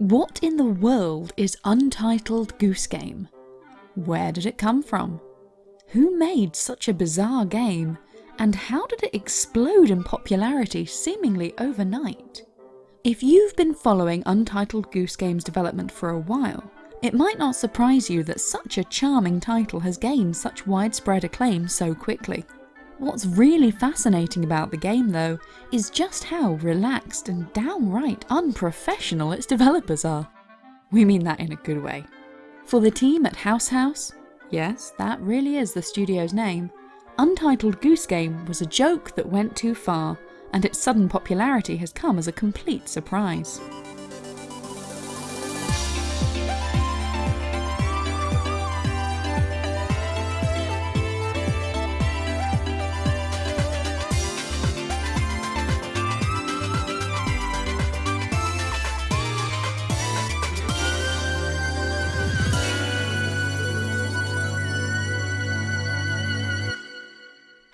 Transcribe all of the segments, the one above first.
What in the world is Untitled Goose Game? Where did it come from? Who made such a bizarre game, and how did it explode in popularity seemingly overnight? If you've been following Untitled Goose Game's development for a while, it might not surprise you that such a charming title has gained such widespread acclaim so quickly. What's really fascinating about the game though, is just how relaxed and downright unprofessional its developers are. We mean that in a good way. For the team at House House, yes, that really is the studio's name, Untitled Goose Game was a joke that went too far, and its sudden popularity has come as a complete surprise.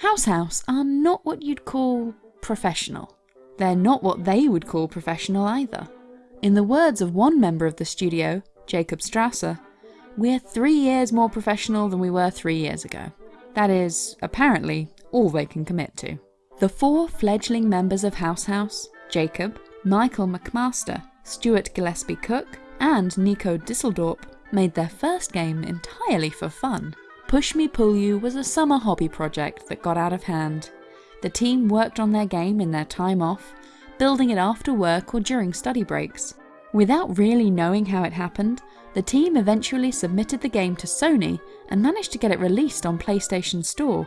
House House are not what you'd call professional. They're not what they would call professional either. In the words of one member of the studio, Jacob Strasser, we're three years more professional than we were three years ago. That is, apparently, all they can commit to. The four fledgling members of House House, Jacob, Michael McMaster, Stuart Gillespie Cook, and Nico Disseldorp, made their first game entirely for fun. Push Me Pull You was a summer hobby project that got out of hand. The team worked on their game in their time off, building it after work or during study breaks. Without really knowing how it happened, the team eventually submitted the game to Sony and managed to get it released on PlayStation Store,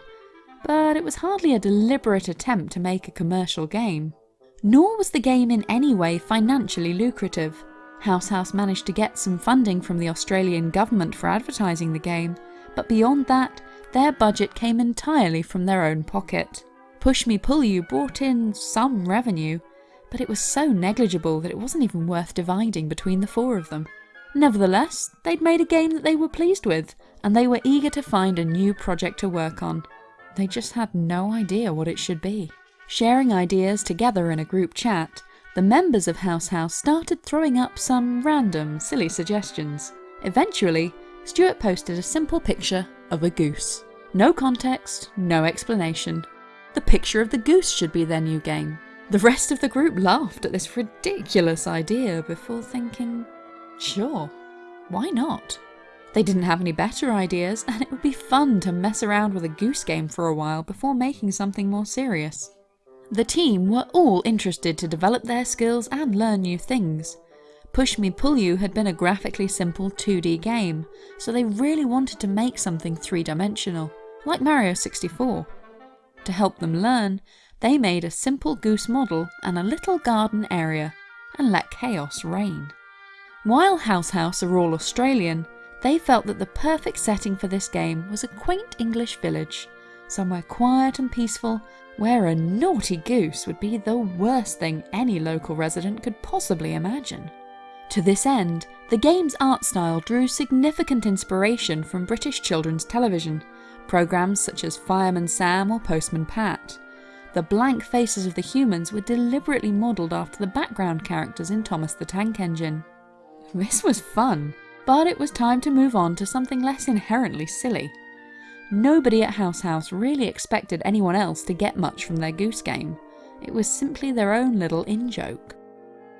but it was hardly a deliberate attempt to make a commercial game. Nor was the game in any way financially lucrative. House House managed to get some funding from the Australian government for advertising the game, but beyond that, their budget came entirely from their own pocket. Push Me Pull You brought in some revenue, but it was so negligible that it wasn't even worth dividing between the four of them. Nevertheless, they'd made a game that they were pleased with, and they were eager to find a new project to work on. They just had no idea what it should be. Sharing ideas together in a group chat, the members of House House started throwing up some random, silly suggestions. Eventually, Stuart posted a simple picture of a goose. No context, no explanation. The picture of the goose should be their new game. The rest of the group laughed at this ridiculous idea before thinking, sure, why not? They didn't have any better ideas, and it would be fun to mess around with a goose game for a while before making something more serious. The team were all interested to develop their skills and learn new things. Push Me Pull You had been a graphically simple 2D game, so they really wanted to make something three-dimensional, like Mario 64. To help them learn, they made a simple goose model and a little garden area, and let chaos reign. While House House are all Australian, they felt that the perfect setting for this game was a quaint English village, somewhere quiet and peaceful where a naughty goose would be the worst thing any local resident could possibly imagine. To this end, the game's art style drew significant inspiration from British children's television, programmes such as Fireman Sam or Postman Pat. The blank faces of the humans were deliberately modelled after the background characters in Thomas the Tank Engine. This was fun, but it was time to move on to something less inherently silly. Nobody at House House really expected anyone else to get much from their Goose game. It was simply their own little in-joke.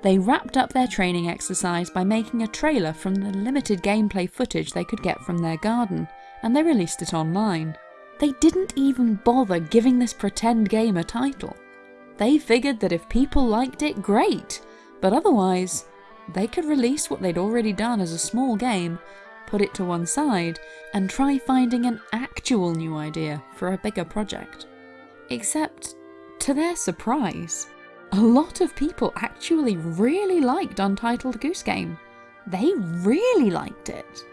They wrapped up their training exercise by making a trailer from the limited gameplay footage they could get from their garden, and they released it online. They didn't even bother giving this pretend game a title. They figured that if people liked it, great, but otherwise, they could release what they'd already done as a small game, put it to one side, and try finding an actual new idea for a bigger project. Except, to their surprise, a lot of people actually really liked Untitled Goose Game. They really liked it.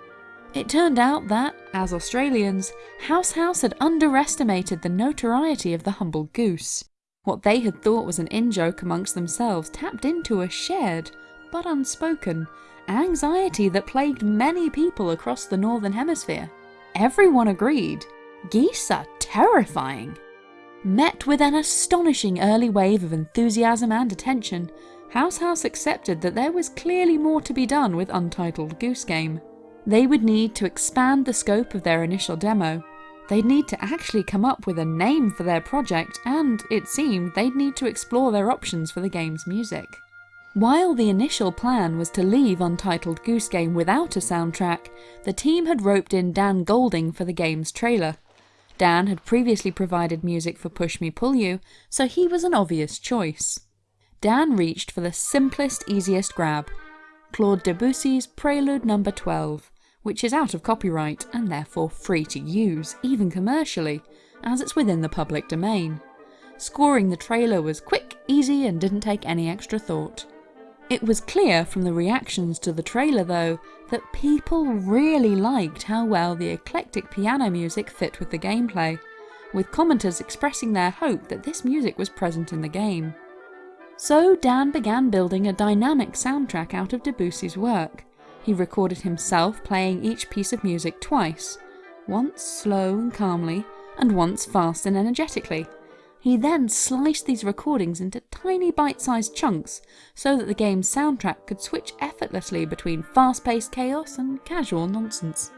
It turned out that, as Australians, House House had underestimated the notoriety of the humble goose. What they had thought was an in-joke amongst themselves tapped into a shared, but unspoken, anxiety that plagued many people across the Northern Hemisphere. Everyone agreed, geese are terrifying. Met with an astonishing early wave of enthusiasm and attention, House House accepted that there was clearly more to be done with Untitled Goose Game. They would need to expand the scope of their initial demo. They'd need to actually come up with a name for their project, and it seemed they'd need to explore their options for the game's music. While the initial plan was to leave Untitled Goose Game without a soundtrack, the team had roped in Dan Golding for the game's trailer. Dan had previously provided music for Push Me Pull You, so he was an obvious choice. Dan reached for the simplest, easiest grab Claude Debussy's Prelude No. 12, which is out of copyright and therefore free to use, even commercially, as it's within the public domain. Scoring the trailer was quick, easy, and didn't take any extra thought. It was clear from the reactions to the trailer though, that people really liked how well the eclectic piano music fit with the gameplay, with commenters expressing their hope that this music was present in the game. So Dan began building a dynamic soundtrack out of Debussy's work. He recorded himself playing each piece of music twice, once slow and calmly, and once fast and energetically. He then sliced these recordings into tiny bite-sized chunks so that the game's soundtrack could switch effortlessly between fast-paced chaos and casual nonsense.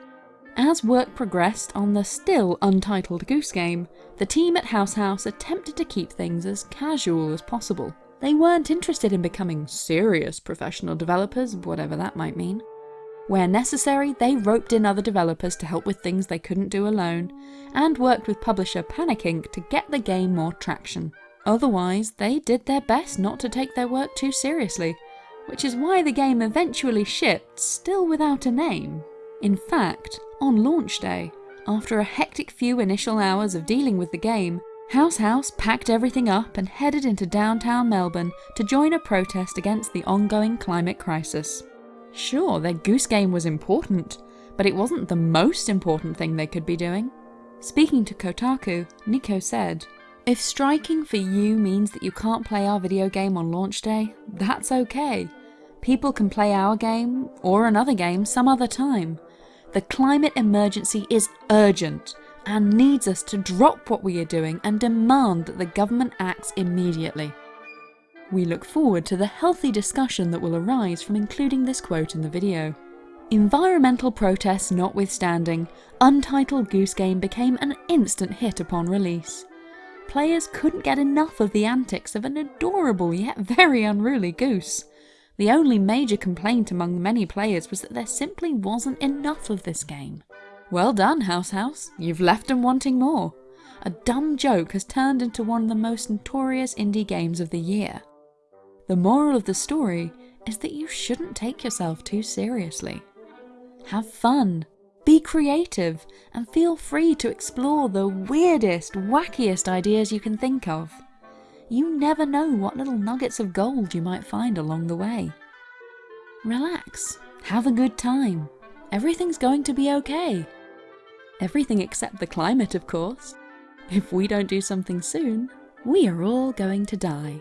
As work progressed on the still untitled Goose Game, the team at House House attempted to keep things as casual as possible. They weren't interested in becoming serious professional developers, whatever that might mean. Where necessary, they roped in other developers to help with things they couldn't do alone, and worked with publisher Panic Inc. to get the game more traction. Otherwise, they did their best not to take their work too seriously, which is why the game eventually shipped, still without a name. In fact, on launch day, after a hectic few initial hours of dealing with the game, House House packed everything up and headed into downtown Melbourne to join a protest against the ongoing climate crisis. Sure, their goose game was important, but it wasn't the most important thing they could be doing. Speaking to Kotaku, Nico said, If striking for you means that you can't play our video game on launch day, that's okay. People can play our game, or another game, some other time. The climate emergency is urgent, and needs us to drop what we are doing and demand that the government acts immediately. We look forward to the healthy discussion that will arise from including this quote in the video. Environmental protests notwithstanding, Untitled Goose Game became an instant hit upon release. Players couldn't get enough of the antics of an adorable yet very unruly goose. The only major complaint among many players was that there simply wasn't enough of this game. Well done, House House. You've left them wanting more. A dumb joke has turned into one of the most notorious indie games of the year. The moral of the story is that you shouldn't take yourself too seriously. Have fun, be creative, and feel free to explore the weirdest, wackiest ideas you can think of. You never know what little nuggets of gold you might find along the way. Relax, have a good time. Everything's going to be okay. Everything except the climate, of course. If we don't do something soon, we are all going to die.